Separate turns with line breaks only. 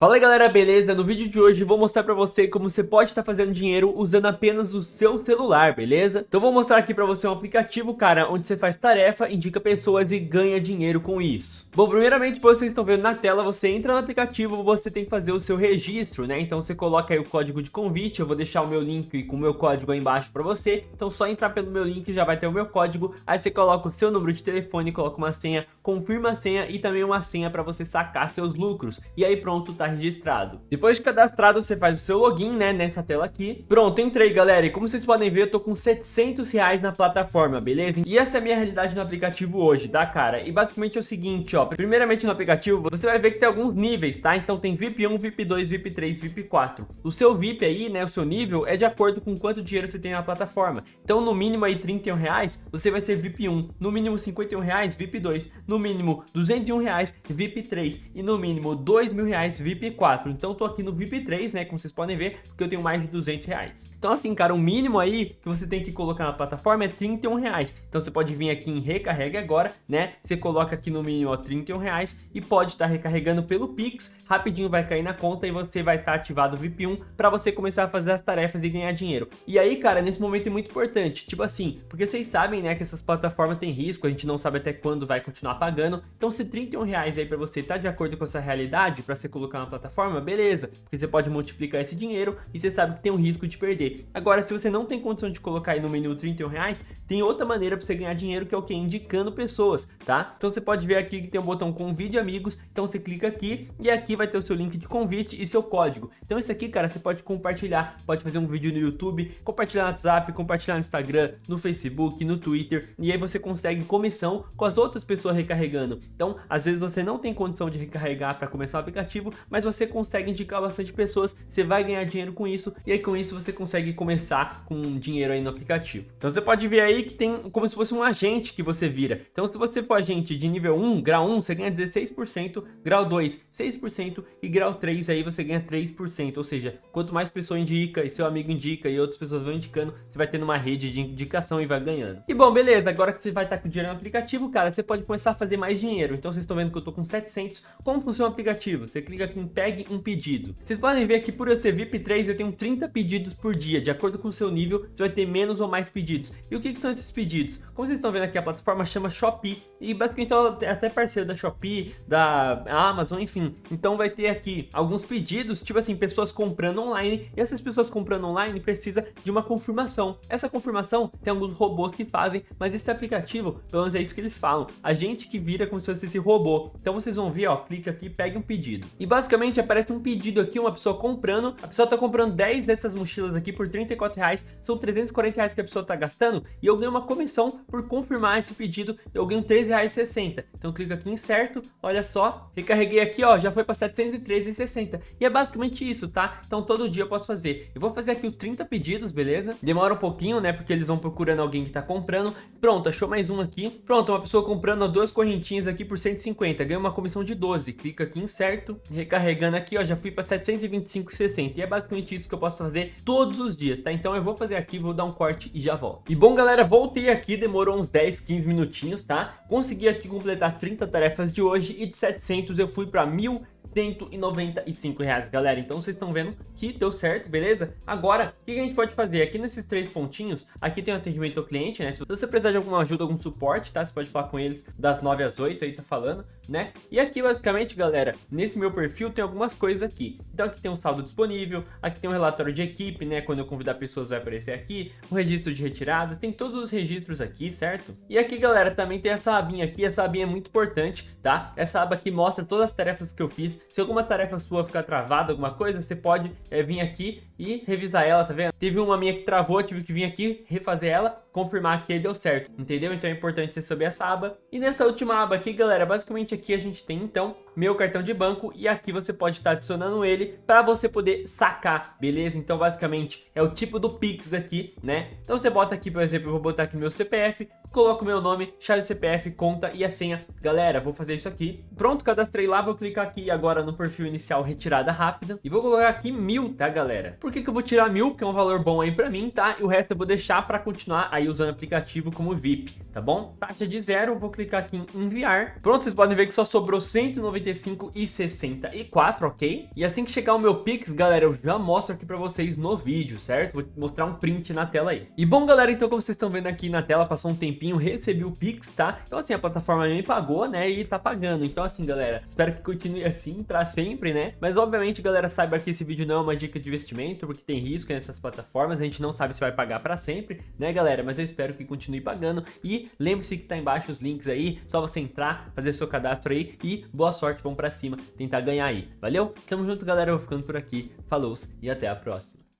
Fala galera, beleza? No vídeo de hoje vou mostrar pra você como você pode estar tá fazendo dinheiro usando apenas o seu celular, beleza? Então vou mostrar aqui pra você um aplicativo, cara, onde você faz tarefa, indica pessoas e ganha dinheiro com isso. Bom, primeiramente, vocês estão vendo na tela, você entra no aplicativo, você tem que fazer o seu registro, né? Então você coloca aí o código de convite, eu vou deixar o meu link com o meu código aí embaixo pra você. Então só entrar pelo meu link já vai ter o meu código, aí você coloca o seu número de telefone, coloca uma senha, confirma a senha e também uma senha pra você sacar seus lucros. E aí pronto, tá registrado. Depois de cadastrado, você faz o seu login, né, nessa tela aqui. Pronto, entrei, galera. E como vocês podem ver, eu tô com 700 reais na plataforma, beleza? E essa é a minha realidade no aplicativo hoje, tá, cara? E basicamente é o seguinte, ó. Primeiramente no aplicativo, você vai ver que tem alguns níveis, tá? Então tem VIP 1, VIP 2, VIP 3, VIP 4. O seu VIP aí, né, o seu nível, é de acordo com quanto dinheiro você tem na plataforma. Então, no mínimo aí 31 reais, você vai ser VIP 1. No mínimo 51 reais, VIP 2. No mínimo 201 reais, VIP 3. E no mínimo 2 mil reais, VIP 4. 4. Então eu tô aqui no VIP 3, né, como vocês podem ver, porque eu tenho mais de 200 reais. Então assim, cara, o mínimo aí que você tem que colocar na plataforma é 31 reais. Então você pode vir aqui em recarrega agora, né, você coloca aqui no mínimo ó, 31 reais e pode estar tá recarregando pelo Pix, rapidinho vai cair na conta e você vai estar tá ativado o VIP 1 para você começar a fazer as tarefas e ganhar dinheiro. E aí, cara, nesse momento é muito importante, tipo assim, porque vocês sabem, né, que essas plataformas têm risco, a gente não sabe até quando vai continuar pagando, então se 31 reais aí para você tá de acordo com essa realidade, para você colocar na plataforma, forma, beleza, porque você pode multiplicar esse dinheiro e você sabe que tem um risco de perder. Agora, se você não tem condição de colocar aí no menu 31 reais, tem outra maneira para você ganhar dinheiro que é o que? Indicando pessoas, tá? Então você pode ver aqui que tem um botão convide amigos, então você clica aqui e aqui vai ter o seu link de convite e seu código. Então isso aqui, cara, você pode compartilhar, pode fazer um vídeo no YouTube, compartilhar no WhatsApp, compartilhar no Instagram, no Facebook, no Twitter, e aí você consegue comissão com as outras pessoas recarregando. Então, às vezes você não tem condição de recarregar para começar o aplicativo, mas você consegue indicar bastante pessoas, você vai ganhar dinheiro com isso, e aí com isso você consegue começar com dinheiro aí no aplicativo. Então você pode ver aí que tem como se fosse um agente que você vira. Então se você for agente de nível 1, grau 1, você ganha 16%, grau 2, 6% e grau 3 aí você ganha 3%, ou seja, quanto mais pessoa indica e seu amigo indica e outras pessoas vão indicando, você vai tendo uma rede de indicação e vai ganhando. E bom, beleza, agora que você vai estar com dinheiro no aplicativo, cara, você pode começar a fazer mais dinheiro. Então vocês estão vendo que eu tô com 700. Como funciona o aplicativo? Você clica aqui em pegue um pedido. Vocês podem ver que por eu ser VIP 3 eu tenho 30 pedidos por dia. De acordo com o seu nível, você vai ter menos ou mais pedidos. E o que, que são esses pedidos? Como vocês estão vendo aqui, a plataforma chama Shopee. E basicamente ela é até parceira da Shopee, da Amazon, enfim. Então vai ter aqui alguns pedidos, tipo assim, pessoas comprando online. E essas pessoas comprando online precisa de uma confirmação. Essa confirmação tem alguns robôs que fazem, mas esse aplicativo, pelo menos é isso que eles falam. A gente que vira como se fosse esse robô. Então vocês vão ver, ó, clica aqui, pegue um pedido. E basicamente aparece um pedido aqui, uma pessoa comprando, a pessoa tá comprando 10 dessas mochilas aqui por 34 reais, são 340 reais que a pessoa tá gastando, e eu ganho uma comissão por confirmar esse pedido, eu ganho 13 reais 60. Então clica aqui em certo, olha só, recarreguei aqui, ó, já foi para 713,60. E é basicamente isso, tá? Então todo dia eu posso fazer. Eu vou fazer aqui os 30 pedidos, beleza? Demora um pouquinho, né, porque eles vão procurando alguém que tá comprando. Pronto, achou mais um aqui. Pronto, uma pessoa comprando duas correntinhas aqui por 150, ganha uma comissão de 12. Clica aqui em certo, recarregando aqui, ó, já fui para 725,60 e é basicamente isso que eu posso fazer todos os dias, tá? Então eu vou fazer aqui, vou dar um corte e já volto. E bom, galera, voltei aqui, demorou uns 10, 15 minutinhos, tá? Consegui aqui completar as 30 tarefas de hoje e de 700 eu fui para 1.000 195 reais, galera. Então vocês estão vendo que deu certo, beleza? Agora, o que a gente pode fazer? Aqui nesses três pontinhos, aqui tem o atendimento ao cliente, né? Se você precisar de alguma ajuda, algum suporte, tá? Você pode falar com eles das 9 às 8, aí tá falando, né? E aqui, basicamente, galera, nesse meu perfil tem algumas coisas aqui. Então aqui tem um saldo disponível, aqui tem um relatório de equipe, né? Quando eu convidar pessoas vai aparecer aqui, o registro de retiradas, tem todos os registros aqui, certo? E aqui, galera, também tem essa abinha aqui, essa abinha é muito importante, tá? Essa aba aqui mostra todas as tarefas que eu fiz, se alguma tarefa sua ficar travada, alguma coisa, você pode é, vir aqui e revisar ela, tá vendo? Teve uma minha que travou, tive que vir aqui, refazer ela, confirmar que deu certo, entendeu? Então é importante você saber essa aba. E nessa última aba aqui, galera, basicamente aqui a gente tem, então, meu cartão de banco e aqui você pode estar adicionando ele para você poder sacar, beleza? Então, basicamente, é o tipo do Pix aqui, né? Então você bota aqui, por exemplo, eu vou botar aqui meu CPF, coloco meu nome, chave CPF, conta e a senha. Galera, vou fazer isso aqui. Pronto, cadastrei lá, vou clicar aqui agora no perfil inicial retirada rápida e vou colocar aqui mil, tá, galera? Por que que eu vou tirar mil? Que é um valor bom aí pra mim, tá? E o resto eu vou deixar pra continuar aí usando o aplicativo como VIP, tá bom? Taxa de zero, vou clicar aqui em enviar. Pronto, vocês podem ver que só sobrou 195,64, ok? E assim que chegar o meu Pix, galera, eu já mostro aqui pra vocês no vídeo, certo? Vou mostrar um print na tela aí. E bom, galera, então como vocês estão vendo aqui na tela, passou um tempinho, recebi o Pix, tá? Então assim, a plataforma me pagou, né? E tá pagando. Então assim, galera, espero que continue assim pra sempre, né? Mas obviamente, galera, saiba que esse vídeo não é uma dica de investimento, porque tem risco nessas plataformas, a gente não sabe se vai pagar pra sempre, né, galera? Mas eu espero que continue pagando. E lembre-se que tá embaixo os links aí, só você entrar, fazer seu cadastro aí e boa sorte, vamos pra cima, tentar ganhar aí. Valeu? Tamo junto, galera, eu vou ficando por aqui. Falou e até a próxima.